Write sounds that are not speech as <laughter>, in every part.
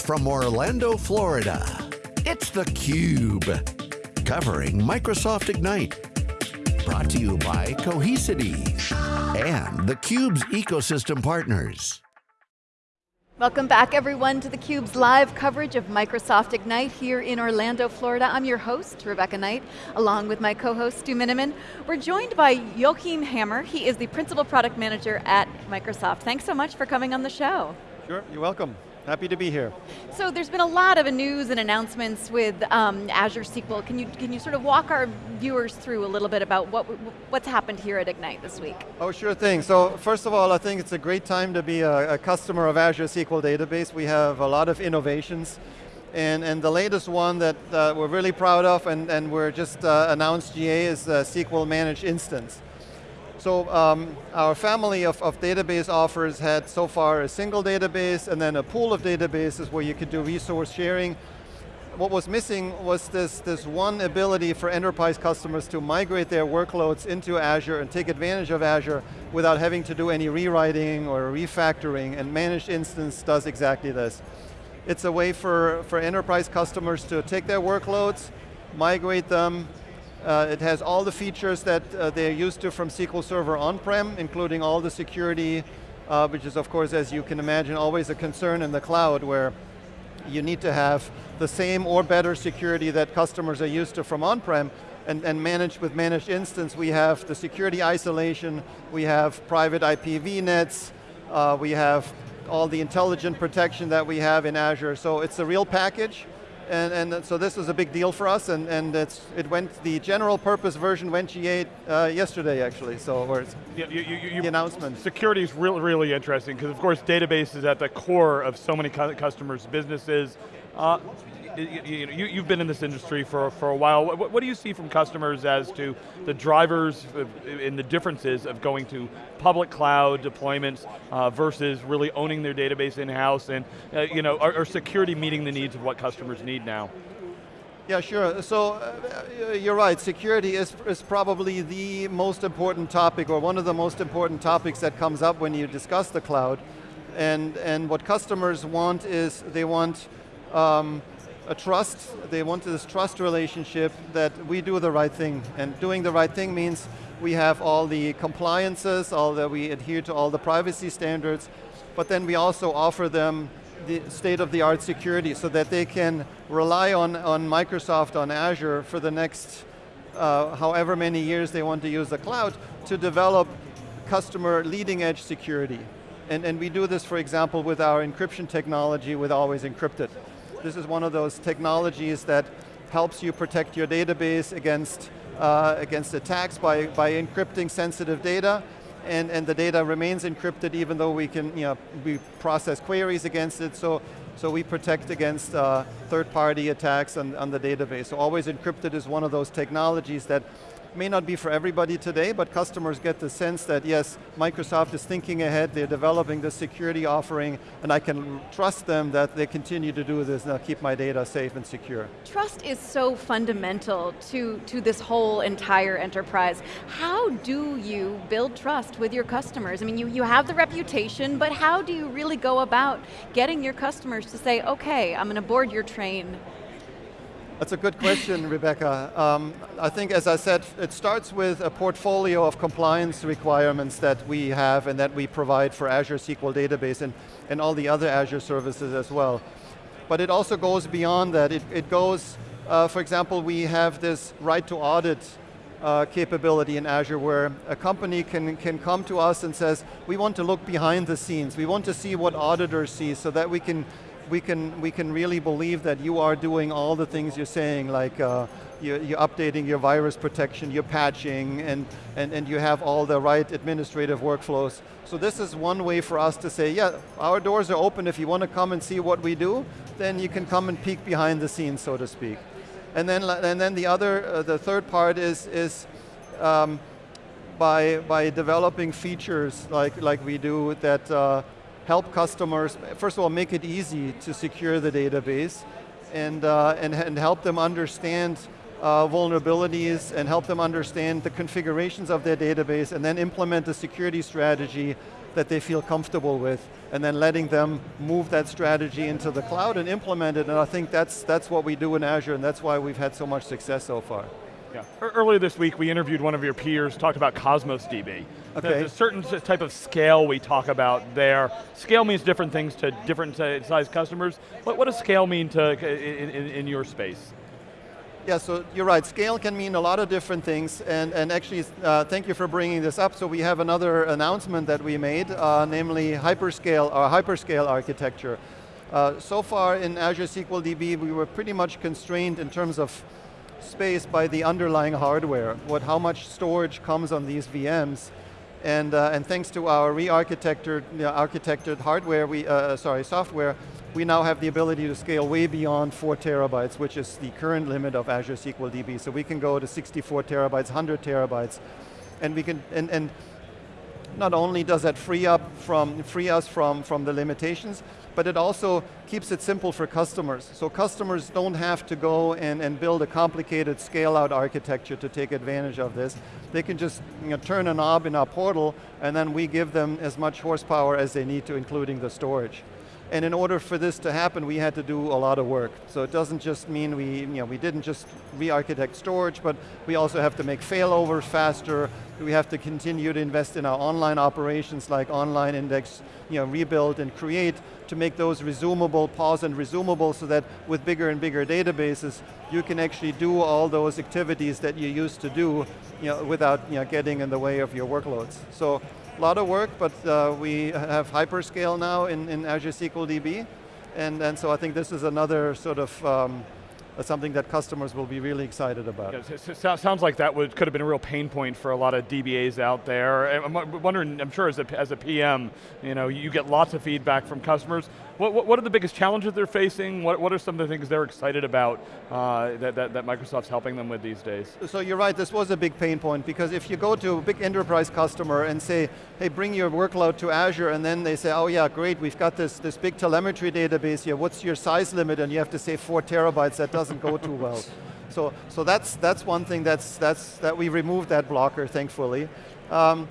from Orlando, Florida, it's theCUBE. Covering Microsoft Ignite. Brought to you by Cohesity and theCUBE's ecosystem partners. Welcome back everyone to theCUBE's live coverage of Microsoft Ignite here in Orlando, Florida. I'm your host, Rebecca Knight, along with my co-host, Stu Miniman. We're joined by Joachim Hammer. He is the Principal Product Manager at Microsoft. Thanks so much for coming on the show. Sure, you're welcome. Happy to be here. So there's been a lot of news and announcements with um, Azure SQL. Can you, can you sort of walk our viewers through a little bit about what, what's happened here at Ignite this week? Oh, sure thing. So first of all, I think it's a great time to be a, a customer of Azure SQL Database. We have a lot of innovations. And, and the latest one that uh, we're really proud of and, and we're just uh, announced GA is uh, SQL Managed Instance. So um, our family of, of, database offers had so far a single database and then a pool of databases where you could do resource sharing. What was missing was this, this one ability for enterprise customers to migrate their workloads into Azure and take advantage of Azure without having to do any rewriting or refactoring, and Managed Instance does exactly this. It's a way for, for enterprise customers to take their workloads, migrate them, uh, it has all the features that uh, they're used to from SQL Server on-prem, including all the security, uh, which is of course, as you can imagine, always a concern in the cloud where you need to have the same or better security that customers are used to from on-prem, and, and managed with managed instance, we have the security isolation, we have private IPv nets, uh, we have all the intelligent protection that we have in Azure, so it's a real package. And, and so this was a big deal for us, and, and it's, it went, the general purpose version went GA uh, yesterday actually, so it's yeah, you, you, you, the announcement. Security is really, really interesting, because of course database is at the core of so many customers' businesses. Uh, you, have been in this industry for, for a while. What, what, do you see from customers as to the drivers and the differences of going to public cloud deployments uh, versus really owning their database in-house and uh, you know, are, are security meeting the needs of what customers need now? Yeah, sure. So uh, you're right, security is, is probably the most important topic or one of the most important topics that comes up when you discuss the cloud. And, and what customers want is they want um, a trust, they want this trust relationship that we do the right thing. And doing the right thing means we have all the compliances, all that we adhere to all the privacy standards, but then we also offer them the state-of-the-art security so that they can rely on, on Microsoft, on Azure for the next uh, however many years they want to use the cloud to develop customer leading edge security. And, and we do this, for example, with our encryption technology with Always Encrypted. This is one of those technologies that helps you protect your database against, uh, against attacks by, by encrypting sensitive data, and, and the data remains encrypted even though we can, you know, we process queries against it, so, so we protect against uh, third-party attacks on, on the database. So always encrypted is one of those technologies that may not be for everybody today, but customers get the sense that yes, Microsoft is thinking ahead, they're developing the security offering, and I can trust them that they continue to do this and they'll keep my data safe and secure. Trust is so fundamental to, to this whole entire enterprise. How do you build trust with your customers? I mean, you, you have the reputation, but how do you really go about getting your customers to say, okay, I'm going to board your train, that's a good question, Rebecca. Um, I think, as I said, it starts with a portfolio of compliance requirements that we have and that we provide for Azure SQL Database and, and all the other Azure services as well. But it also goes beyond that. It, it goes, uh, for example, we have this right to audit uh, capability in Azure where a company can, can come to us and says, we want to look behind the scenes. We want to see what auditors see so that we can we can, we can really believe that you are doing all the things you're saying, like uh, you're, you're, updating your virus protection, you're patching, and, and, and you have all the right administrative workflows. So this is one way for us to say, yeah, our doors are open. If you want to come and see what we do, then you can come and peek behind the scenes, so to speak. And then, and then the other, uh, the third part is, is um, by, by developing features like, like we do that uh, help customers, first of all, make it easy to secure the database and, uh, and, and help them understand uh, vulnerabilities and help them understand the configurations of their database and then implement a security strategy that they feel comfortable with, and then letting them move that strategy into the cloud and implement it, and I think that's, that's what we do in Azure, and that's why we've had so much success so far. Yeah. Earlier this week, we interviewed one of your peers, talked about Cosmos DB. Okay. There's a certain type of scale we talk about there. Scale means different things to different size customers. What, what does scale mean to in, in, in your space? Yeah, so you're right, scale can mean a lot of different things, and, and actually, uh, thank you for bringing this up. So we have another announcement that we made, uh, namely hyperscale, our hyperscale architecture. Uh, so far in Azure SQL DB, we were pretty much constrained in terms of space by the underlying hardware, what, how much storage comes on these VMs. And, uh, and thanks to our re-architected you know, architected hardware, we, uh, sorry, software, we now have the ability to scale way beyond four terabytes, which is the current limit of Azure SQL DB. So we can go to 64 terabytes, 100 terabytes, and we can, and, and not only does that free up from, free us from, from the limitations, but it also keeps it simple for customers. So customers don't have to go and, and build a complicated scale out architecture to take advantage of this. They can just you know, turn a knob in our portal and then we give them as much horsepower as they need to, including the storage. And in order for this to happen, we had to do a lot of work. So it doesn't just mean we, you know, we didn't just re-architect storage, but we also have to make failovers faster. We have to continue to invest in our online operations like online index, you know, rebuild and create to make those resumable, pause and resumable so that with bigger and bigger databases, you can actually do all those activities that you used to do you know, without you know, getting in the way of your workloads. So lot of work, but uh, we have hyperscale now in, in Azure SQL DB, and, and so I think this is another sort of um, something that customers will be really excited about. Yeah, sounds like that would, could have been a real pain point for a lot of DBAs out there. I'm wondering, I'm sure as a, as a PM, you know, you get lots of feedback from customers. What, what, what, are the biggest challenges they're facing? What, what are some of the things they're excited about uh, that, that, that, Microsoft's helping them with these days? So you're right, this was a big pain point because if you go to a big enterprise customer and say, hey, bring your workload to Azure, and then they say, oh yeah, great, we've got this, this big telemetry database here, what's your size limit? And you have to say four terabytes, that doesn't go too well. So, so that's, that's one thing that's, that's, that we removed that blocker, thankfully. Um,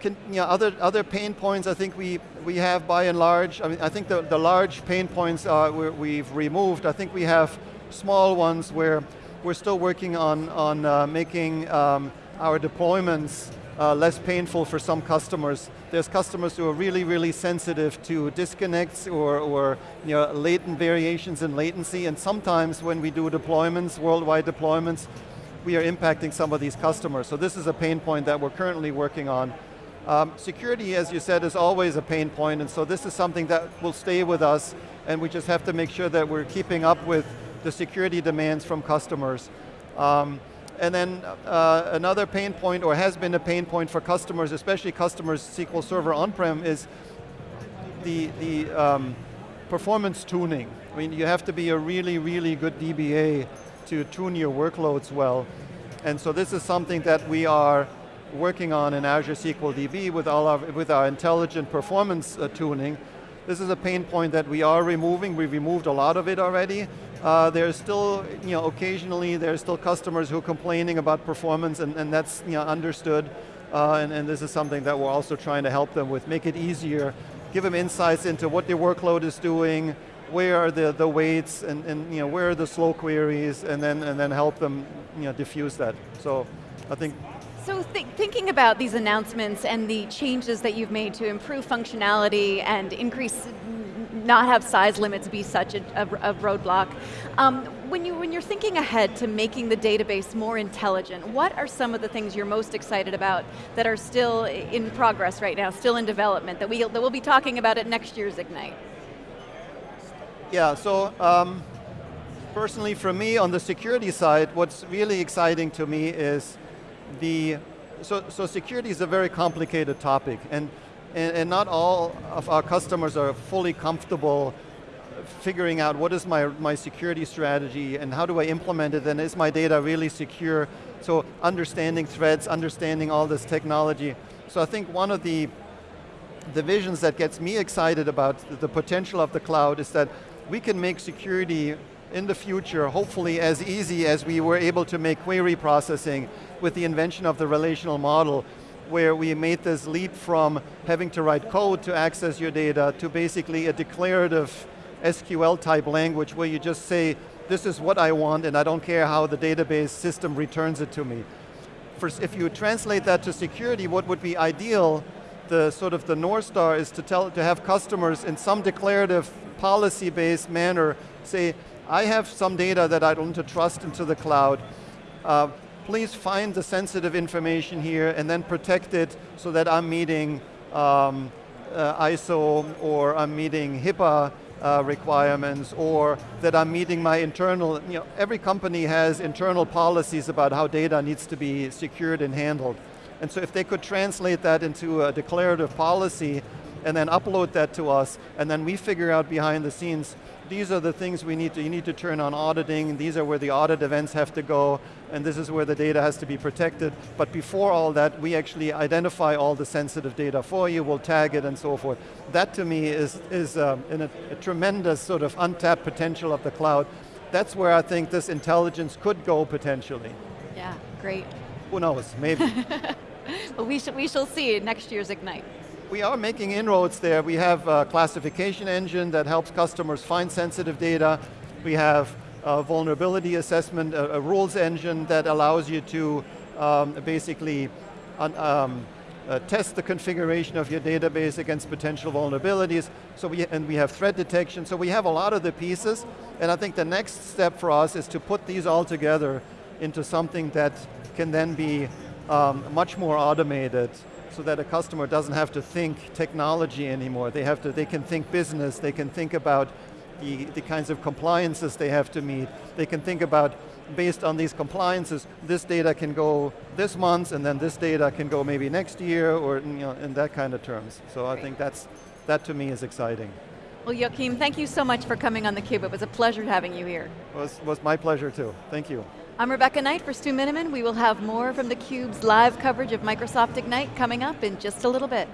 can, you know, other, other pain points I think we, we have by and large, I mean, I think the, the large pain points are we've removed. I think we have small ones where we're still working on, on uh, making um, our deployments uh, less painful for some customers. There's customers who are really, really sensitive to disconnects or, or you know, latent variations in latency, and sometimes when we do deployments, worldwide deployments, we are impacting some of these customers. So this is a pain point that we're currently working on. Um, security, as you said, is always a pain point, and so this is something that will stay with us, and we just have to make sure that we're keeping up with the security demands from customers. Um, and then uh, another pain point, or has been a pain point for customers, especially customers SQL Server on-prem, is the, the um, performance tuning. I mean, you have to be a really, really good DBA to tune your workloads well. And so this is something that we are working on in Azure SQL DB with, all our, with our intelligent performance uh, tuning. This is a pain point that we are removing. We've removed a lot of it already. Uh, there's still, you know, occasionally there's still customers who are complaining about performance and, and that's you know, understood. Uh, and, and this is something that we're also trying to help them with, make it easier, give them insights into what their workload is doing, where are the, the waits, and, and you know, where are the slow queries, and then, and then help them you know, diffuse that. So I think so th thinking about these announcements and the changes that you've made to improve functionality and increase, not have size limits be such a, a, a roadblock, um, when, you, when you're thinking ahead to making the database more intelligent, what are some of the things you're most excited about that are still in progress right now, still in development, that, we, that we'll be talking about at next year's Ignite? Yeah, so um, personally for me on the security side, what's really exciting to me is the, so, so security is a very complicated topic and, and, and not all of our customers are fully comfortable figuring out what is my, my security strategy and how do I implement it and is my data really secure? So understanding threats, understanding all this technology. So I think one of the, the visions that gets me excited about the potential of the cloud is that we can make security in the future, hopefully as easy as we were able to make query processing with the invention of the relational model. Where we made this leap from having to write code to access your data to basically a declarative SQL type language where you just say, this is what I want and I don't care how the database system returns it to me. If you translate that to security, what would be ideal, the sort of the North Star is to, tell, to have customers in some declarative policy-based manner say, I have some data that I to trust into the cloud. Uh, please find the sensitive information here and then protect it so that I'm meeting um, uh, ISO or I'm meeting HIPAA uh, requirements or that I'm meeting my internal, you know, every company has internal policies about how data needs to be secured and handled. And so if they could translate that into a declarative policy and then upload that to us, and then we figure out behind the scenes these are the things we need to, you need to turn on auditing, these are where the audit events have to go, and this is where the data has to be protected. But before all that, we actually identify all the sensitive data for you, we'll tag it and so forth. That to me is, is um, a, a tremendous sort of untapped potential of the cloud. That's where I think this intelligence could go potentially. Yeah, great. Who knows, maybe. <laughs> well, we, sh we shall see next year's Ignite we are making inroads there. We have a classification engine that helps customers find sensitive data. We have a vulnerability assessment, a, a rules engine that allows you to um, basically um, uh, test the configuration of your database against potential vulnerabilities. So we, and we have threat detection. So we have a lot of the pieces. And I think the next step for us is to put these all together into something that can then be um, much more automated so that a customer doesn't have to think technology anymore. They, have to, they can think business, they can think about the, the kinds of compliances they have to meet. They can think about, based on these compliances, this data can go this month, and then this data can go maybe next year, or you know, in that kind of terms. So Great. I think that's, that to me is exciting. Well, Joachim, thank you so much for coming on theCUBE. It was a pleasure having you here. It was, was my pleasure too, thank you. I'm Rebecca Knight for Stu Miniman. We will have more from theCUBE's live coverage of Microsoft Ignite coming up in just a little bit.